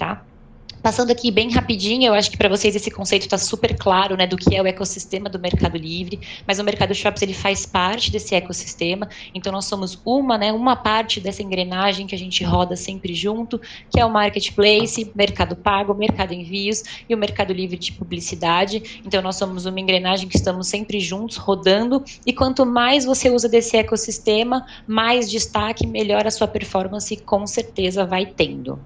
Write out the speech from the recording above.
tá? Passando aqui bem rapidinho, eu acho que para vocês esse conceito está super claro, né, do que é o ecossistema do Mercado Livre, mas o Mercado Shops ele faz parte desse ecossistema, então nós somos uma, né, uma parte dessa engrenagem que a gente roda sempre junto, que é o Marketplace, Mercado Pago, Mercado Envios e o Mercado Livre de Publicidade. Então nós somos uma engrenagem que estamos sempre juntos, rodando, e quanto mais você usa desse ecossistema, mais destaque, melhor a sua performance com certeza vai tendo.